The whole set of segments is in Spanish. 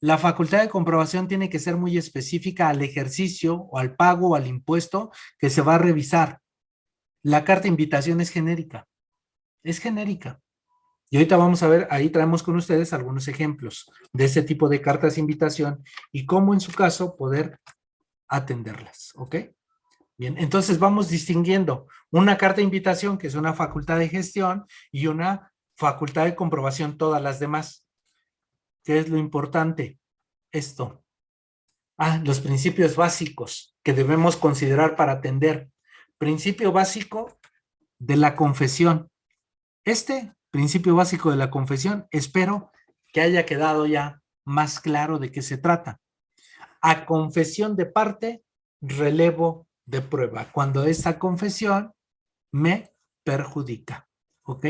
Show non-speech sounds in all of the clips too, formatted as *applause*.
la facultad de comprobación tiene que ser muy específica al ejercicio o al pago o al impuesto que se va a revisar. La carta de invitación es genérica. Es genérica. Y ahorita vamos a ver, ahí traemos con ustedes algunos ejemplos de ese tipo de cartas de invitación y cómo en su caso poder atenderlas, ¿ok? Bien, entonces vamos distinguiendo una carta de invitación que es una facultad de gestión y una facultad de comprobación todas las demás. ¿Qué es lo importante? Esto. Ah, los principios básicos que debemos considerar para atender. Principio básico de la confesión. Este principio básico de la confesión, espero que haya quedado ya más claro de qué se trata. A confesión de parte, relevo de prueba. Cuando esa confesión me perjudica. ¿Ok?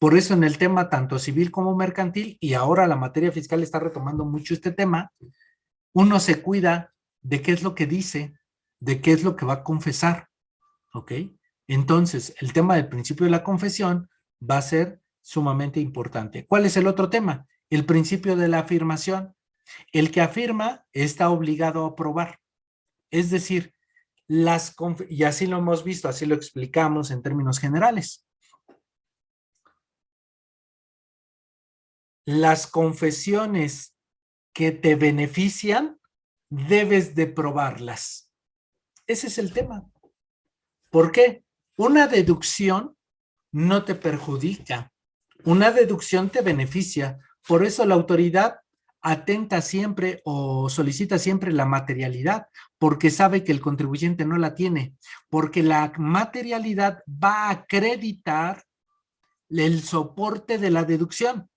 Por eso en el tema tanto civil como mercantil, y ahora la materia fiscal está retomando mucho este tema, uno se cuida de qué es lo que dice, de qué es lo que va a confesar. ¿Ok? Entonces, el tema del principio de la confesión va a ser sumamente importante. ¿Cuál es el otro tema? El principio de la afirmación. El que afirma está obligado a probar. Es decir, las y así lo hemos visto, así lo explicamos en términos generales. Las confesiones que te benefician, debes de probarlas. Ese es el tema. ¿Por qué? Una deducción no te perjudica. Una deducción te beneficia, por eso la autoridad atenta siempre o solicita siempre la materialidad, porque sabe que el contribuyente no la tiene, porque la materialidad va a acreditar el soporte de la deducción.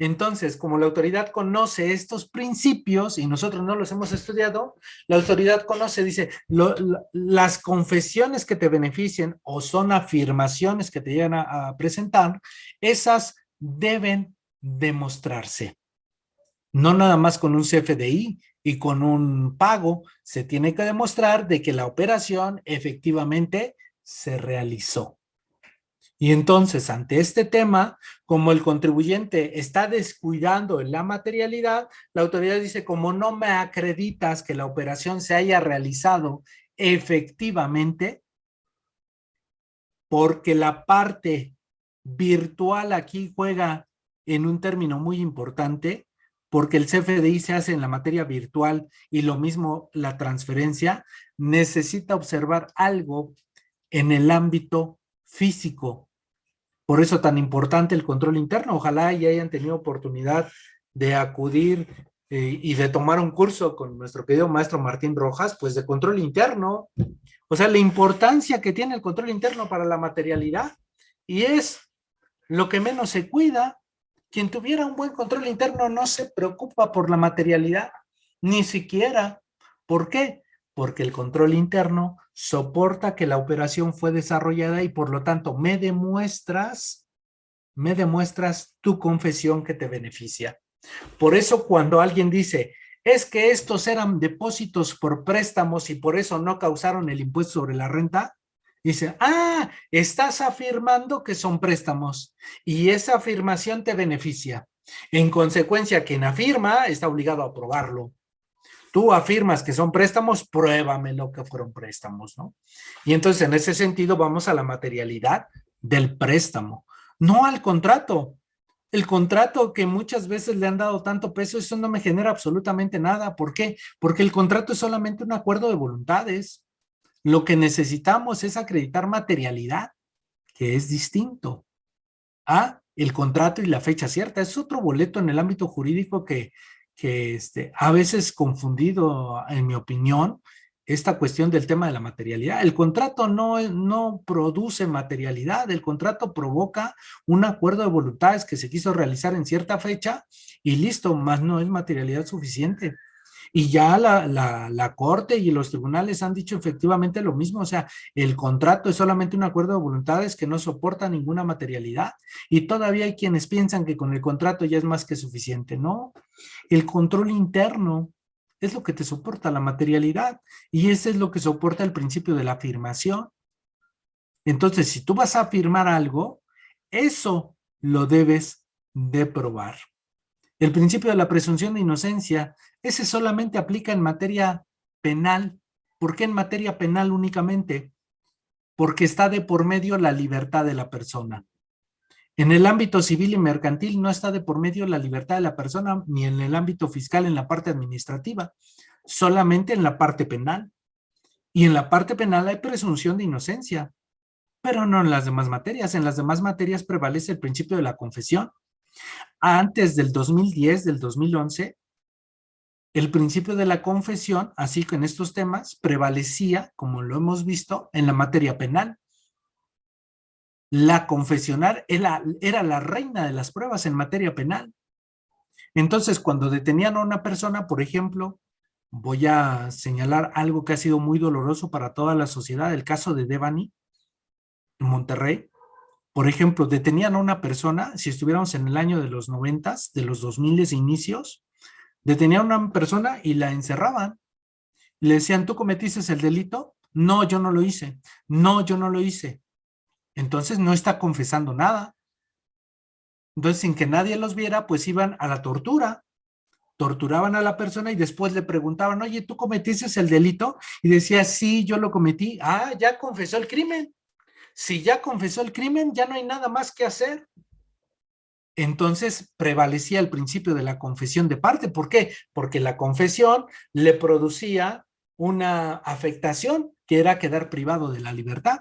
Entonces, como la autoridad conoce estos principios y nosotros no los hemos estudiado, la autoridad conoce, dice, las confesiones que te beneficien o son afirmaciones que te llegan a, presentar, esas deben demostrarse. No nada más con un CFDI y con un pago, se tiene que demostrar de que la operación efectivamente se realizó. Y entonces, ante este tema, como el contribuyente está descuidando la materialidad, la autoridad dice, como no me acreditas que la operación se haya realizado efectivamente, porque la parte virtual aquí juega en un término muy importante, porque el CFDI se hace en la materia virtual y lo mismo la transferencia, necesita observar algo en el ámbito físico por eso tan importante el control interno. Ojalá y hayan tenido oportunidad de acudir eh, y de tomar un curso con nuestro querido maestro Martín Rojas, pues de control interno. O sea, la importancia que tiene el control interno para la materialidad. Y es lo que menos se cuida. Quien tuviera un buen control interno no se preocupa por la materialidad, ni siquiera. ¿Por qué? Porque el control interno soporta que la operación fue desarrollada y por lo tanto me demuestras, me demuestras tu confesión que te beneficia. Por eso cuando alguien dice, es que estos eran depósitos por préstamos y por eso no causaron el impuesto sobre la renta, dice, ah, estás afirmando que son préstamos y esa afirmación te beneficia. En consecuencia, quien afirma está obligado a aprobarlo tú afirmas que son préstamos, pruébame lo que fueron préstamos, ¿no? Y entonces en ese sentido vamos a la materialidad del préstamo, no al contrato. El contrato que muchas veces le han dado tanto peso, eso no me genera absolutamente nada. ¿Por qué? Porque el contrato es solamente un acuerdo de voluntades. Lo que necesitamos es acreditar materialidad, que es distinto a el contrato y la fecha cierta. Es otro boleto en el ámbito jurídico que que este, a veces confundido, en mi opinión, esta cuestión del tema de la materialidad. El contrato no, no produce materialidad, el contrato provoca un acuerdo de voluntades que se quiso realizar en cierta fecha y listo, más no es materialidad suficiente. Y ya la, la, Corte y los tribunales han dicho efectivamente lo mismo, o sea, el contrato es solamente un acuerdo de voluntades que no soporta ninguna materialidad y todavía hay quienes piensan que con el contrato ya es más que suficiente, ¿no? El control interno es lo que te soporta la materialidad y ese es lo que soporta el principio de la afirmación. Entonces, si tú vas a afirmar algo, eso lo debes de probar. El principio de la presunción de inocencia, ese solamente aplica en materia penal. ¿Por qué en materia penal únicamente? Porque está de por medio la libertad de la persona. En el ámbito civil y mercantil no está de por medio la libertad de la persona, ni en el ámbito fiscal en la parte administrativa, solamente en la parte penal. Y en la parte penal hay presunción de inocencia, pero no en las demás materias. En las demás materias prevalece el principio de la confesión. Antes del 2010, del 2011, el principio de la confesión, así que en estos temas, prevalecía, como lo hemos visto, en la materia penal. La confesional era, era la reina de las pruebas en materia penal. Entonces, cuando detenían a una persona, por ejemplo, voy a señalar algo que ha sido muy doloroso para toda la sociedad, el caso de Devani, en Monterrey. Por ejemplo, detenían a una persona, si estuviéramos en el año de los noventas, de los dos miles inicios, Detenían a una persona y la encerraban. Le decían, ¿tú cometiste el delito? No, yo no lo hice. No, yo no lo hice. Entonces no está confesando nada. Entonces, sin que nadie los viera, pues iban a la tortura. Torturaban a la persona y después le preguntaban, oye, ¿tú cometiste el delito? Y decía, sí, yo lo cometí. Ah, ya confesó el crimen. Si ya confesó el crimen, ya no hay nada más que hacer entonces prevalecía el principio de la confesión de parte. ¿Por qué? Porque la confesión le producía una afectación que era quedar privado de la libertad.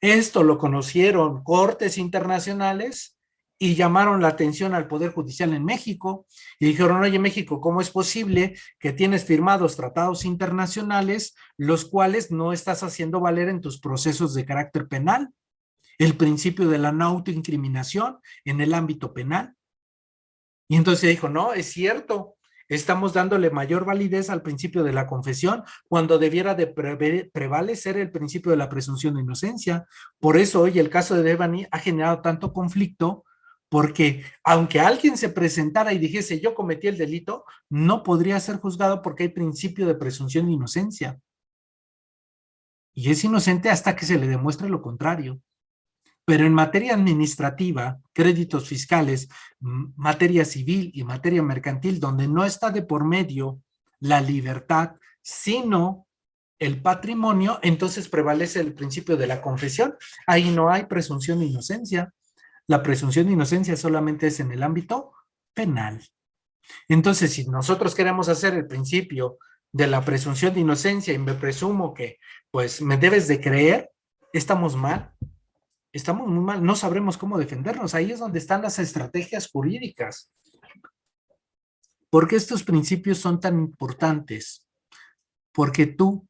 Esto lo conocieron cortes internacionales y llamaron la atención al Poder Judicial en México y dijeron, oye México, ¿cómo es posible que tienes firmados tratados internacionales los cuales no estás haciendo valer en tus procesos de carácter penal? el principio de la no autoincriminación en el ámbito penal. Y entonces dijo, no, es cierto, estamos dándole mayor validez al principio de la confesión cuando debiera de prevalecer el principio de la presunción de inocencia. Por eso hoy el caso de Devani ha generado tanto conflicto porque aunque alguien se presentara y dijese yo cometí el delito, no podría ser juzgado porque hay principio de presunción de inocencia. Y es inocente hasta que se le demuestre lo contrario. Pero en materia administrativa, créditos fiscales, materia civil y materia mercantil, donde no está de por medio la libertad, sino el patrimonio, entonces prevalece el principio de la confesión. Ahí no hay presunción de inocencia. La presunción de inocencia solamente es en el ámbito penal. Entonces, si nosotros queremos hacer el principio de la presunción de inocencia y me presumo que, pues, me debes de creer, estamos mal estamos muy mal, no sabremos cómo defendernos. Ahí es donde están las estrategias jurídicas. ¿Por qué estos principios son tan importantes? Porque tú,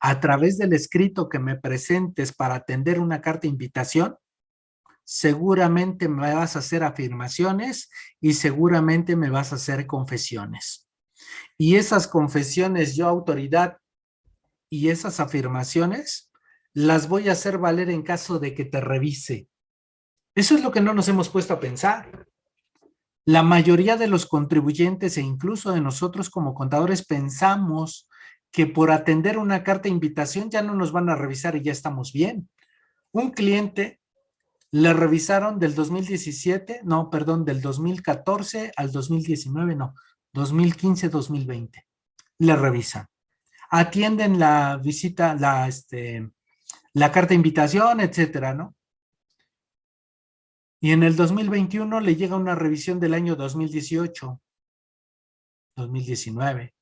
a través del escrito que me presentes para atender una carta de invitación, seguramente me vas a hacer afirmaciones y seguramente me vas a hacer confesiones. Y esas confesiones, yo autoridad, y esas afirmaciones las voy a hacer valer en caso de que te revise. Eso es lo que no nos hemos puesto a pensar. La mayoría de los contribuyentes e incluso de nosotros como contadores pensamos que por atender una carta de invitación ya no nos van a revisar y ya estamos bien. Un cliente le revisaron del 2017, no, perdón, del 2014 al 2019, no, 2015-2020. Le revisan. Atienden la visita, la, este, la carta de invitación, etcétera, ¿no? Y en el 2021 le llega una revisión del año 2018, 2019.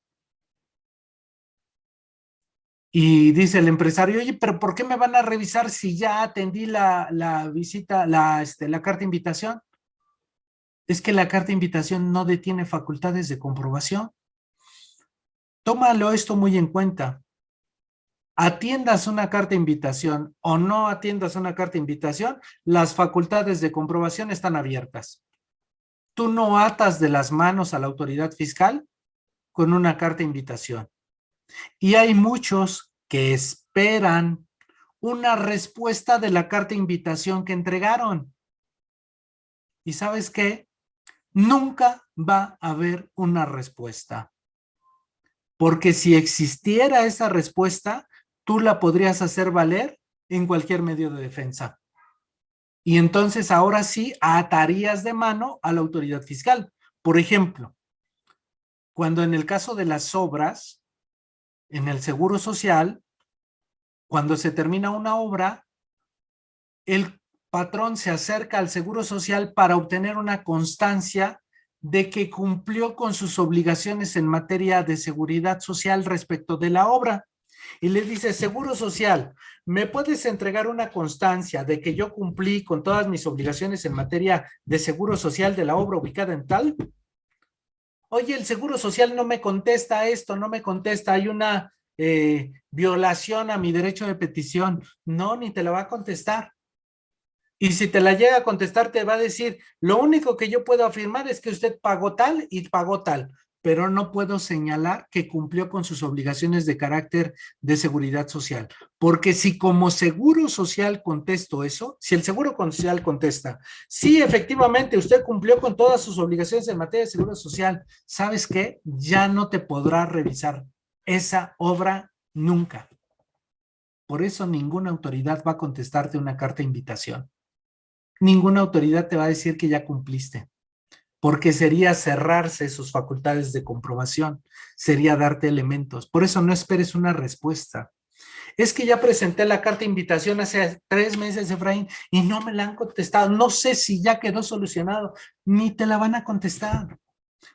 Y dice el empresario, oye, pero ¿por qué me van a revisar si ya atendí la, la visita, la, este, la carta de invitación? Es que la carta de invitación no detiene facultades de comprobación. Tómalo esto muy en cuenta atiendas una carta de invitación o no atiendas una carta de invitación, las facultades de comprobación están abiertas. Tú no atas de las manos a la autoridad fiscal con una carta de invitación. Y hay muchos que esperan una respuesta de la carta de invitación que entregaron. ¿Y sabes qué? Nunca va a haber una respuesta. Porque si existiera esa respuesta, tú la podrías hacer valer en cualquier medio de defensa. Y entonces ahora sí atarías de mano a la autoridad fiscal, Por ejemplo, cuando en el caso de las obras, en el Seguro Social, cuando se termina una obra, el patrón se acerca al Seguro Social para obtener una constancia de que cumplió con sus obligaciones en materia de seguridad social respecto de la obra. Y le dice, Seguro Social, ¿me puedes entregar una constancia de que yo cumplí con todas mis obligaciones en materia de seguro social de la obra ubicada en tal? Oye, el Seguro Social no me contesta esto, no me contesta, hay una eh, violación a mi derecho de petición. No, ni te la va a contestar. Y si te la llega a contestar, te va a decir, lo único que yo puedo afirmar es que usted pagó tal y pagó tal pero no puedo señalar que cumplió con sus obligaciones de carácter de seguridad social. Porque si como seguro social contesto eso, si el seguro social contesta, sí, efectivamente, usted cumplió con todas sus obligaciones en materia de seguridad social, ¿sabes qué? Ya no te podrá revisar esa obra nunca. Por eso ninguna autoridad va a contestarte una carta de invitación. Ninguna autoridad te va a decir que ya cumpliste porque sería cerrarse sus facultades de comprobación, sería darte elementos. Por eso no esperes una respuesta. Es que ya presenté la carta de invitación hace tres meses, Efraín, y no me la han contestado. No sé si ya quedó solucionado, ni te la van a contestar.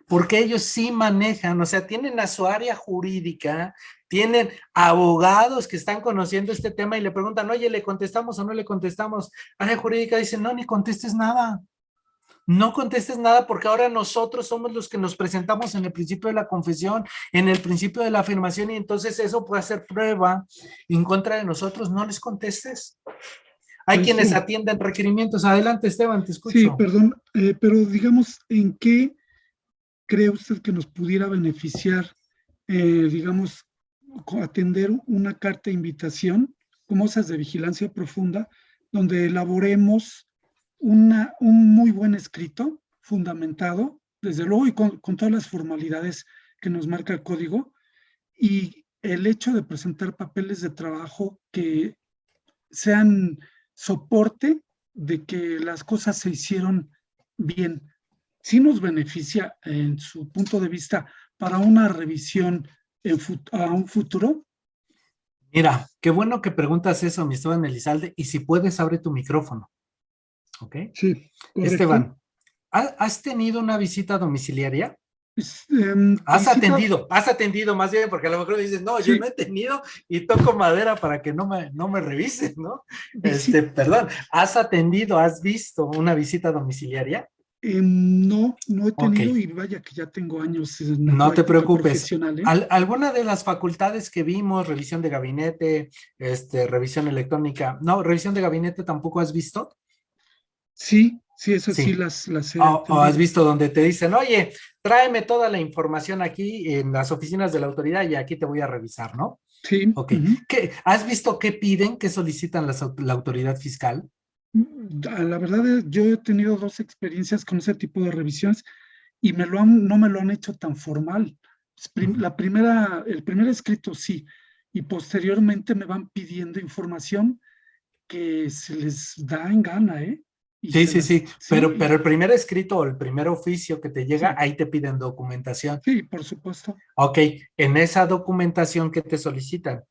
Porque ellos sí manejan, o sea, tienen a su área jurídica, tienen abogados que están conociendo este tema y le preguntan, oye, ¿le contestamos o no le contestamos? Área jurídica dice, no, ni contestes nada no contestes nada porque ahora nosotros somos los que nos presentamos en el principio de la confesión, en el principio de la afirmación y entonces eso puede ser prueba en contra de nosotros, no les contestes. Hay pues quienes atienden requerimientos. Adelante, Esteban, te escucho. Sí, perdón, eh, pero digamos, ¿en qué cree usted que nos pudiera beneficiar, eh, digamos, atender una carta de invitación, como esas de vigilancia profunda, donde elaboremos una, un muy buen escrito, fundamentado, desde luego, y con, todas las formalidades que nos marca el código, y el hecho de presentar papeles de trabajo que sean soporte de que las cosas se hicieron bien. Sí nos beneficia en su punto de vista para una revisión a un futuro. Mira, qué bueno que preguntas eso, mi Esteban Elizalde, y si puedes, abre tu micrófono. ¿Ok? Sí. Esteban, ¿has tenido una visita domiciliaria? Em, has atendido, has atendido más bien, porque a lo mejor dices, no, yo no he tenido y toco madera para que no me, no me revises, ¿no? Este, perdón, ¿has atendido, has visto una visita domiciliaria? Em, no, no he tenido y vaya que ya tengo años. no te preocupes. ¿eh? alguna de las facultades que vimos, revisión de gabinete, este, revisión electrónica, no, revisión de gabinete tampoco has visto? Sí, sí, eso sí, las, las o, has visto donde te dicen, oye, tráeme toda la información aquí en las oficinas de la autoridad y aquí te voy a revisar, ¿no? Sí. Ok. ¿Qué, ¿Has visto qué piden, qué solicitan la autoridad fiscal? Mm, la verdad, yo he tenido dos experiencias con ese tipo de revisiones y me lo han, no me lo han hecho tan formal. La primera, el primer escrito sí, y posteriormente me van pidiendo información que se les da en gana, ¿eh? Sí, sí, sí, pero, pero el primer escrito o el primer oficio que te llega, ahí te piden documentación. Sí, por supuesto. Ok, en esa documentación que te solicitan,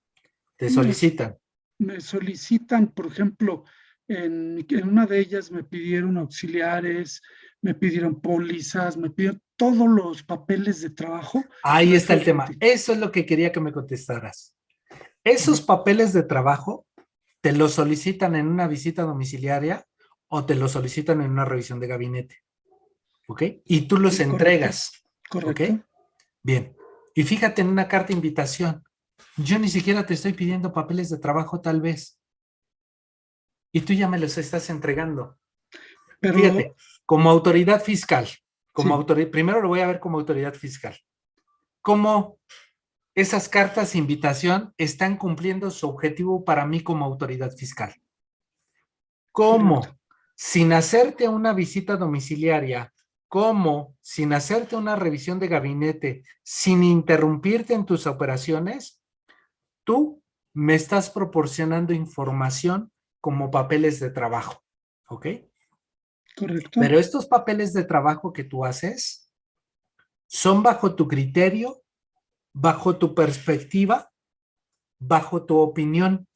te solicitan. Me, solicitan, por ejemplo, en, en, una de ellas me pidieron auxiliares, me pidieron pólizas, me pidieron todos los papeles de trabajo. Ahí está el tema. Eso es lo que quería que me contestaras. Esos papeles de trabajo te los solicitan en una visita domiciliaria o te lo solicitan en una revisión de gabinete. ¿Ok? Y tú los entregas. Correcto. ¿Ok? Bien. Y fíjate en una carta de invitación. Yo ni siquiera te estoy pidiendo papeles de trabajo tal vez. Y tú ya me los estás entregando. Pero... Fíjate, como autoridad fiscal, como autoridad, primero lo voy a ver como autoridad fiscal. ¿Cómo esas cartas de invitación están cumpliendo su objetivo para mí como autoridad fiscal? ¿Cómo? Sin hacerte una visita domiciliaria, como sin hacerte una revisión de gabinete, sin interrumpirte en tus operaciones, tú me estás proporcionando información como papeles de trabajo, ¿ok? Correcto. Pero estos papeles de trabajo que tú haces, son bajo tu criterio, bajo tu perspectiva, bajo tu opinión.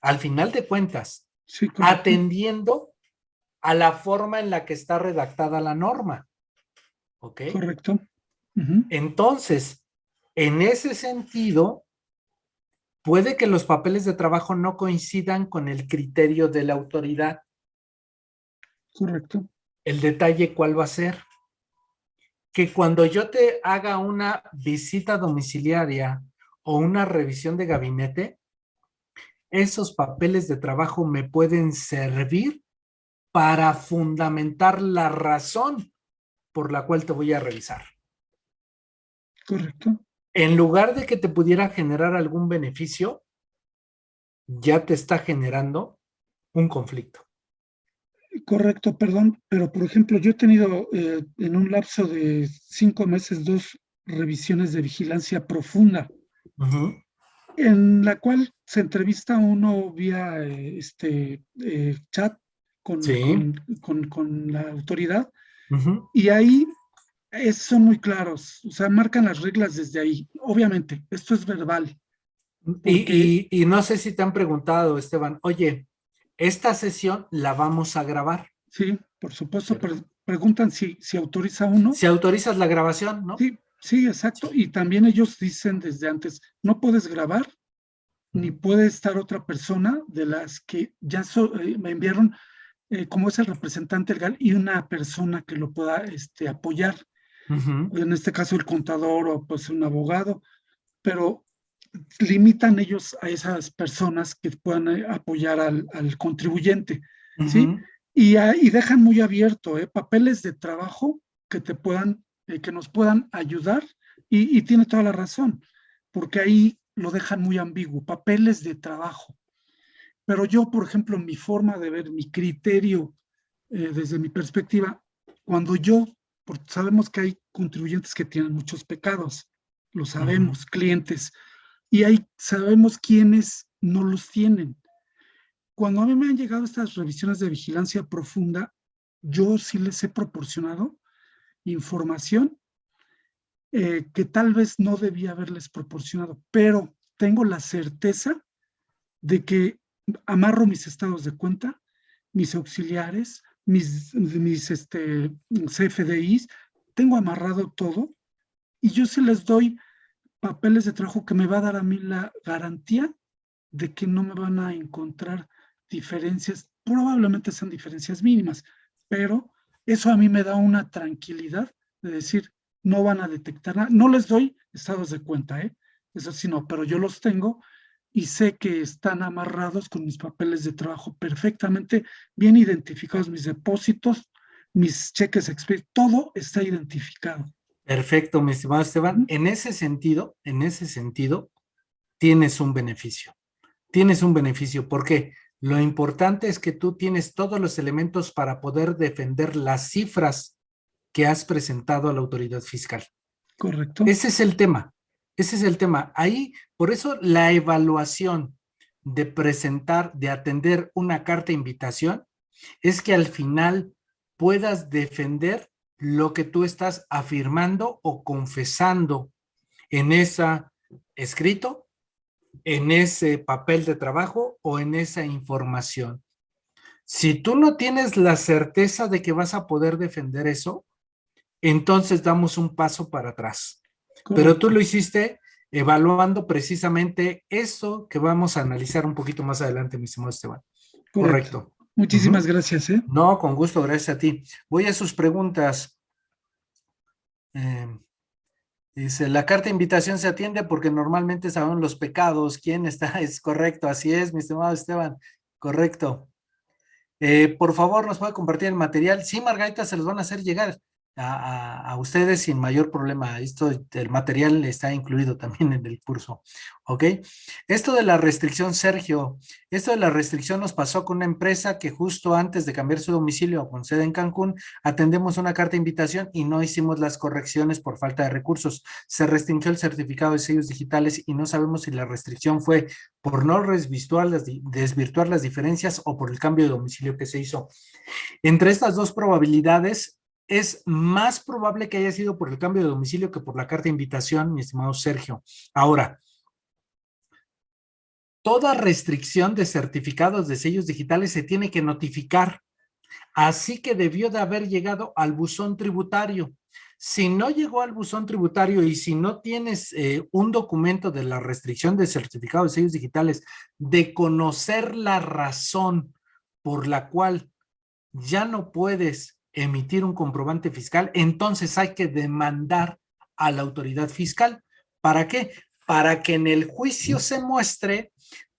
Al final de cuentas, atendiendo a la forma en la que está redactada la norma. ¿Ok? Correcto. Entonces, en ese sentido, puede que los papeles de trabajo no coincidan con el criterio de la autoridad. Correcto. El detalle, ¿cuál va a ser? Que cuando yo te haga una visita domiciliaria o una revisión de gabinete, esos papeles de trabajo me pueden servir para fundamentar la razón por la cual te voy a revisar. Correcto. En lugar de que te pudiera generar algún beneficio, ya te está generando un conflicto. Correcto, perdón, pero por ejemplo, yo he tenido eh, en un lapso de cinco meses dos revisiones de vigilancia profunda, en la cual se entrevista uno vía eh, este eh, chat con, con, la autoridad y ahí son muy claros, o sea, marcan las reglas desde ahí. Obviamente, esto es verbal. Y, y, no sé si te han preguntado, Esteban, oye, esta sesión la vamos a grabar. Sí, por supuesto, pero preguntan si, si autoriza uno. Si autorizas la grabación, ¿no? Sí, sí, exacto. Y también ellos dicen desde antes, no puedes grabar, ni puede estar otra persona de las que ya eh, me enviaron eh, como es el representante legal y una persona que lo pueda este, apoyar. En este caso el contador o pues un abogado, pero limitan ellos a esas personas que puedan eh, apoyar al, contribuyente, ¿sí? Y, y, dejan muy abierto papeles de trabajo que te puedan, eh, que nos puedan ayudar y, y, tiene toda la razón, porque ahí lo dejan muy ambiguo, papeles de trabajo. Pero yo, por ejemplo, mi forma de ver, mi criterio, eh, desde mi perspectiva, cuando yo, porque sabemos que hay contribuyentes que tienen muchos pecados, lo sabemos, clientes, y ahí sabemos quiénes no los tienen. Cuando a mí me han llegado estas revisiones de vigilancia profunda, yo sí les he proporcionado información eh, que tal vez no debía haberles proporcionado, pero tengo la certeza de que amarro mis estados de cuenta, mis auxiliares, mis, mis este, CFDIs, tengo amarrado todo y yo se les doy papeles de trabajo que me va a dar a mí la garantía de que no me van a encontrar diferencias, probablemente sean diferencias mínimas, pero eso a mí me da una tranquilidad de decir, no van a detectar nada, no les doy estados de cuenta, ¿eh? eso sí no, pero yo los tengo y sé que están amarrados con mis papeles de trabajo perfectamente bien identificados, mis depósitos, mis cheques todo está identificado. Perfecto, mi estimado Esteban. En ese sentido, en ese sentido, tienes un beneficio. Tienes un beneficio. ¿Por qué? Lo importante es que tú tienes todos los elementos para poder defender las cifras que has presentado a la autoridad fiscal. Correcto. Ese es el tema. Ese es el tema. Ahí, por eso la evaluación de presentar, de atender una carta de invitación, es que al final puedas defender lo que tú estás afirmando o confesando en ese escrito, en ese papel de trabajo o en esa información. Si tú no tienes la certeza de que vas a poder defender eso, entonces damos un paso para atrás. Pero tú lo hiciste evaluando precisamente eso que vamos a analizar un poquito más adelante, mi estimado Esteban. Correcto. Muchísimas gracias. ¿eh? No, con gusto, gracias a ti. Voy a sus preguntas. Eh, dice, la carta de invitación se atiende porque normalmente saben los pecados. ¿Quién está? *laughs* Es correcto, así es, mi estimado Esteban. Correcto. Eh, por favor, ¿nos puede compartir el material? Sí, Margarita, se los van a hacer llegar a, ustedes sin mayor problema. Esto, el material está incluido *laughs* también en el curso, ¿ok? Esto de la restricción, Sergio, esto de la restricción nos pasó con una empresa que justo antes de cambiar su domicilio con sede en Cancún, atendemos una carta de invitación y no hicimos las correcciones por falta de recursos. Se restringió el certificado de sellos digitales y no sabemos si la restricción fue por no desvirtuar las, desvirtuar las diferencias o por el cambio de domicilio que se hizo. Entre estas dos probabilidades, es más probable que haya sido por el cambio de domicilio que por la carta de invitación, mi estimado Sergio. Ahora, toda restricción de certificados de sellos digitales se tiene que notificar. Así que debió de haber llegado al buzón tributario. Si no llegó al buzón tributario y si no tienes eh, un documento de la restricción de certificados de sellos digitales, de conocer la razón por la cual ya no puedes emitir un comprobante fiscal, entonces hay que demandar a la autoridad fiscal. ¿Para qué? Para que en el juicio se muestre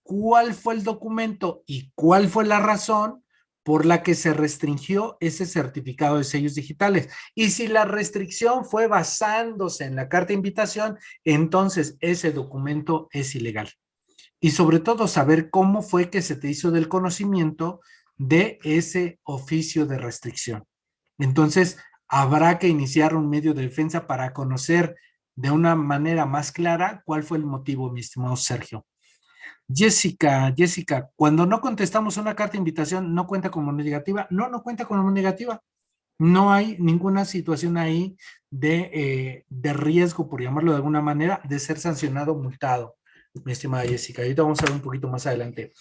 cuál fue el documento y cuál fue la razón por la que se restringió ese certificado de sellos digitales. Y si la restricción fue basándose en la carta de invitación, entonces ese documento es ilegal. Y sobre todo saber cómo fue que se te hizo del conocimiento de ese oficio de restricción. Entonces, habrá que iniciar un medio de defensa para conocer de una manera más clara cuál fue el motivo, mi estimado Sergio. Jessica, Jessica, cuando no contestamos una carta de invitación, ¿no cuenta como negativa? No, no cuenta como negativa. No hay ninguna situación ahí de, eh, de riesgo, por llamarlo de alguna manera, de ser sancionado o multado, mi estimada Jessica. Ahorita vamos a ver un poquito más adelante.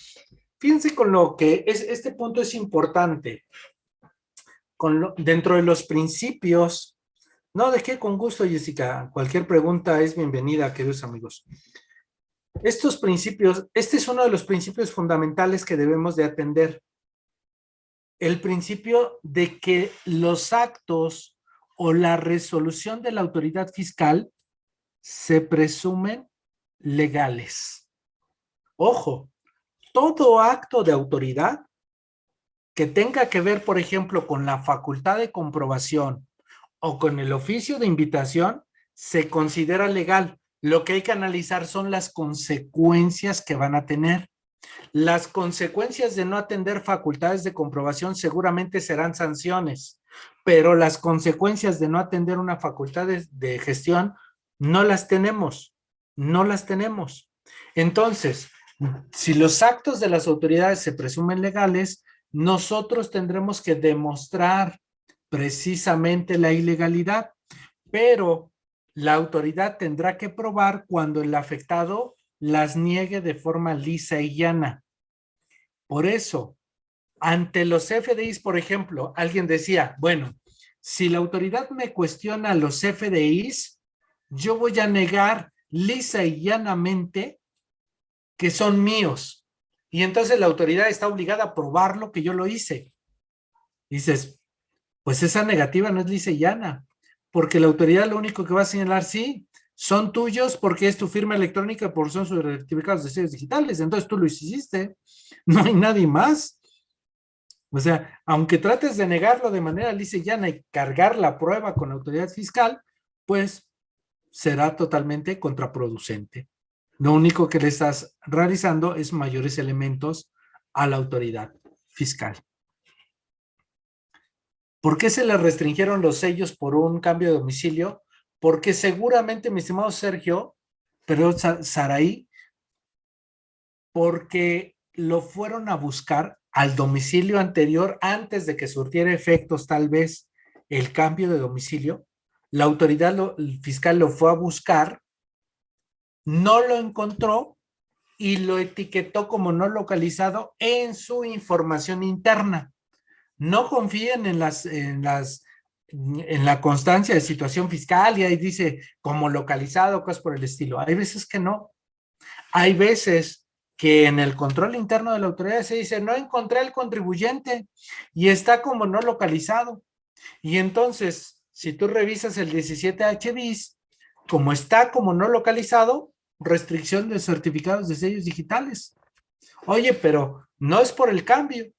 Fíjense con lo que es, este punto es importante. Dentro de los principios, no, de qué con gusto, Jessica. Cualquier pregunta es bienvenida, queridos amigos. Estos principios, este es uno de los principios fundamentales que debemos de atender. El principio de que los actos o la resolución de la autoridad fiscal se presumen legales. Ojo, todo acto de autoridad que tenga que ver, por ejemplo, con la facultad de comprobación o con el oficio de invitación, se considera legal lo que hay que analizar son las consecuencias que van a tener. Las consecuencias de no atender facultades de comprobación seguramente serán sanciones, pero las consecuencias de no atender una facultad de, gestión no las tenemos, no las tenemos. Entonces, si los actos de las autoridades se presumen legales, nosotros tendremos que demostrar precisamente la ilegalidad, pero la autoridad tendrá que probar cuando el afectado las niegue de forma lisa y llana. Por eso, ante los FDIs, por ejemplo, alguien decía, bueno, si la autoridad me cuestiona los FDIs, yo voy a negar lisa y llanamente que son míos. Y entonces la autoridad está obligada a probar lo que yo lo hice. Dices, pues esa negativa no es lisa y llana porque la autoridad lo único que va a señalar, sí, son tuyos porque es tu firma electrónica por son sus certificados de sellos digitales, entonces tú lo hiciste, *laughs* no hay nadie más. O sea, aunque trates de negarlo de manera lisa y llana y cargar la prueba con la autoridad fiscal, pues será totalmente contraproducente. Lo único que le estás realizando es mayores elementos a la autoridad fiscal. ¿Por qué se le restringieron los sellos por un cambio de domicilio? Porque seguramente, mi estimado Sergio, pero Saraí, porque lo fueron a buscar al domicilio anterior antes de que surtiera efectos tal vez el cambio de domicilio. La autoridad fiscal lo fue a buscar, no lo encontró y lo etiquetó como no localizado en su información interna no confíen en las, en las, en la constancia de situación fiscal y ahí dice como localizado, cosas por el estilo. Hay veces que no. Hay veces que en el control interno de la autoridad se dice, no encontré el contribuyente y está como no localizado. Y entonces, si tú revisas el 17H bis, como está como no localizado, restricción de certificados de sellos digitales. Oye, pero no es por el cambio,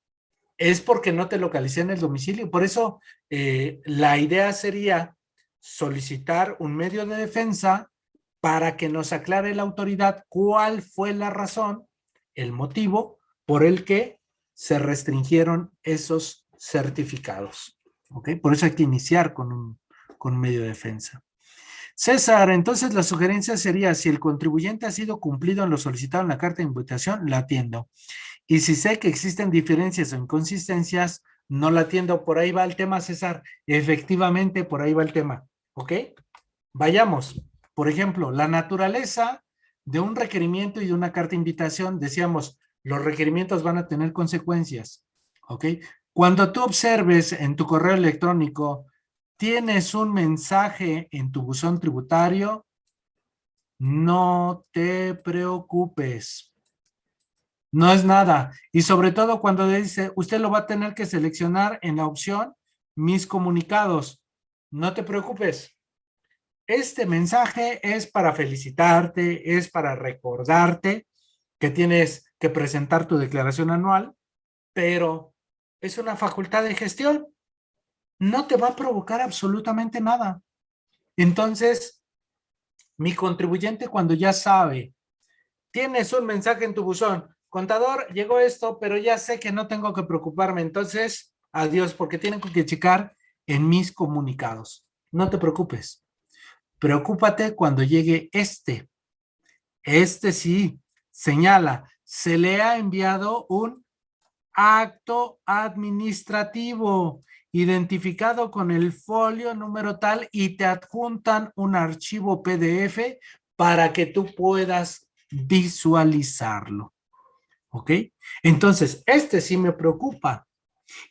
es porque no te localicé en el domicilio. Por eso eh, la idea sería solicitar un medio de defensa para que nos aclare la autoridad cuál fue la razón, el motivo por el que se restringieron esos certificados. ¿Ok? Por eso hay que iniciar con un, con un medio de defensa. César, entonces la sugerencia sería, si el contribuyente ha sido cumplido en lo solicitado en la carta de invitación, la atiendo. Y si sé que existen diferencias o inconsistencias, no la atiendo, por ahí va el tema, César. Efectivamente, por ahí va el tema, ¿ok? Vayamos. Por ejemplo, la naturaleza de un requerimiento y de una carta de invitación, decíamos, los requerimientos van a tener consecuencias, ¿ok? Cuando tú observes en tu correo electrónico, tienes un mensaje en tu buzón tributario, no te preocupes. No es nada. Y sobre todo cuando dice, usted lo va a tener que seleccionar en la opción mis comunicados. No te preocupes. Este mensaje es para felicitarte, es para recordarte que tienes que presentar tu declaración anual, pero es una facultad de gestión. No te va a provocar absolutamente nada. Entonces, mi contribuyente cuando ya sabe, tienes un mensaje en tu buzón, contador, llegó esto, pero ya sé que no tengo que preocuparme, entonces, adiós, porque tienen que checar en mis comunicados. No te preocupes. Preocúpate cuando llegue este. Este sí, señala, se le ha enviado un acto administrativo identificado con el folio número tal y te adjuntan un archivo PDF para que tú puedas visualizarlo. ¿Ok? Entonces, este sí me preocupa.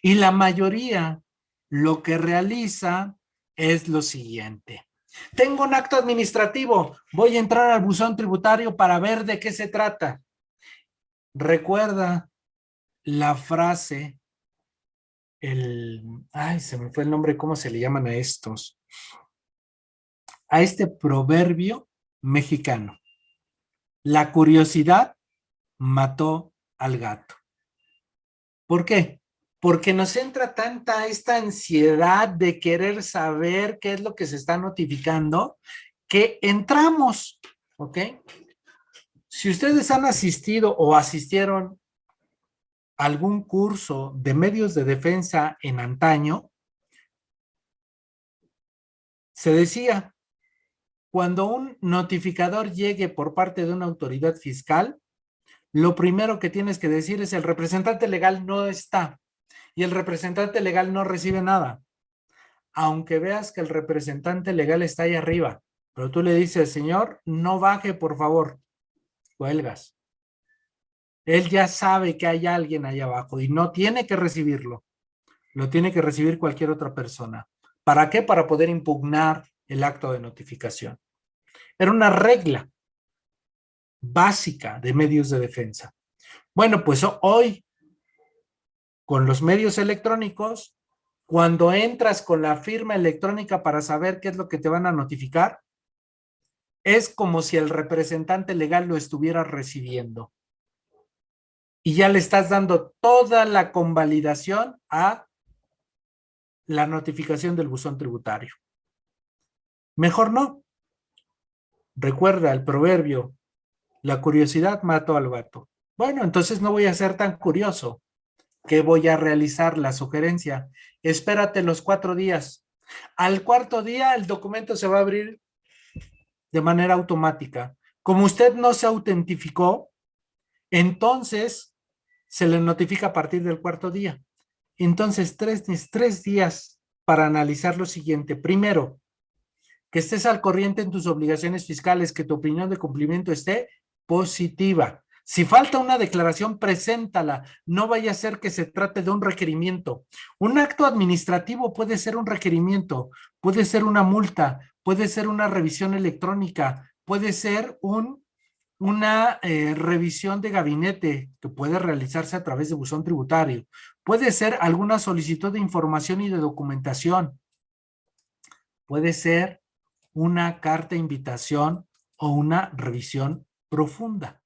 Y la mayoría lo que realiza es lo siguiente. Tengo un acto administrativo, voy a entrar al buzón tributario para ver de qué se trata. Recuerda la frase, el, ay, se me fue el nombre, ¿cómo se le llaman a estos? A este proverbio mexicano. La curiosidad mató al gato. ¿Por qué? Porque nos entra tanta esta ansiedad de querer saber qué es lo que se está notificando, que entramos, ¿ok? Si ustedes han asistido o asistieron algún curso de medios de defensa en antaño, se decía, cuando un notificador llegue por parte de una autoridad fiscal, lo primero que tienes que decir es el representante legal no está y el representante legal no recibe nada. Aunque veas que el representante legal está ahí arriba, pero tú le dices, señor, no baje por favor, cuelgas. Él ya sabe que hay alguien ahí abajo y no tiene que recibirlo. Lo tiene que recibir cualquier otra persona. ¿Para qué? Para poder impugnar el acto de notificación. Era una regla básica de medios de defensa. Bueno, pues hoy, con los medios electrónicos, cuando entras con la firma electrónica para saber qué es lo que te van a notificar, es como si el representante legal lo estuviera recibiendo. Y ya le estás dando toda la convalidación a la notificación del buzón tributario. Mejor no. Recuerda el proverbio, la curiosidad mató al gato. Bueno, entonces no voy a ser tan curioso. que voy a realizar? La sugerencia. Espérate los cuatro días. Al cuarto día el documento se va a abrir de manera automática. Como usted no se autentificó, entonces se le notifica a partir del cuarto día. Entonces, tres, tres días para analizar lo siguiente. Primero, que estés al corriente en tus obligaciones fiscales, que tu opinión de cumplimiento esté positiva. Si falta una declaración, preséntala. No vaya a ser que se trate de un requerimiento. Un acto administrativo puede ser un requerimiento, puede ser una multa, puede ser una revisión electrónica, puede ser un, una eh, revisión de gabinete que puede realizarse a través de buzón tributario. Puede ser alguna solicitud de información y de documentación. Puede ser una carta de invitación o una revisión profunda.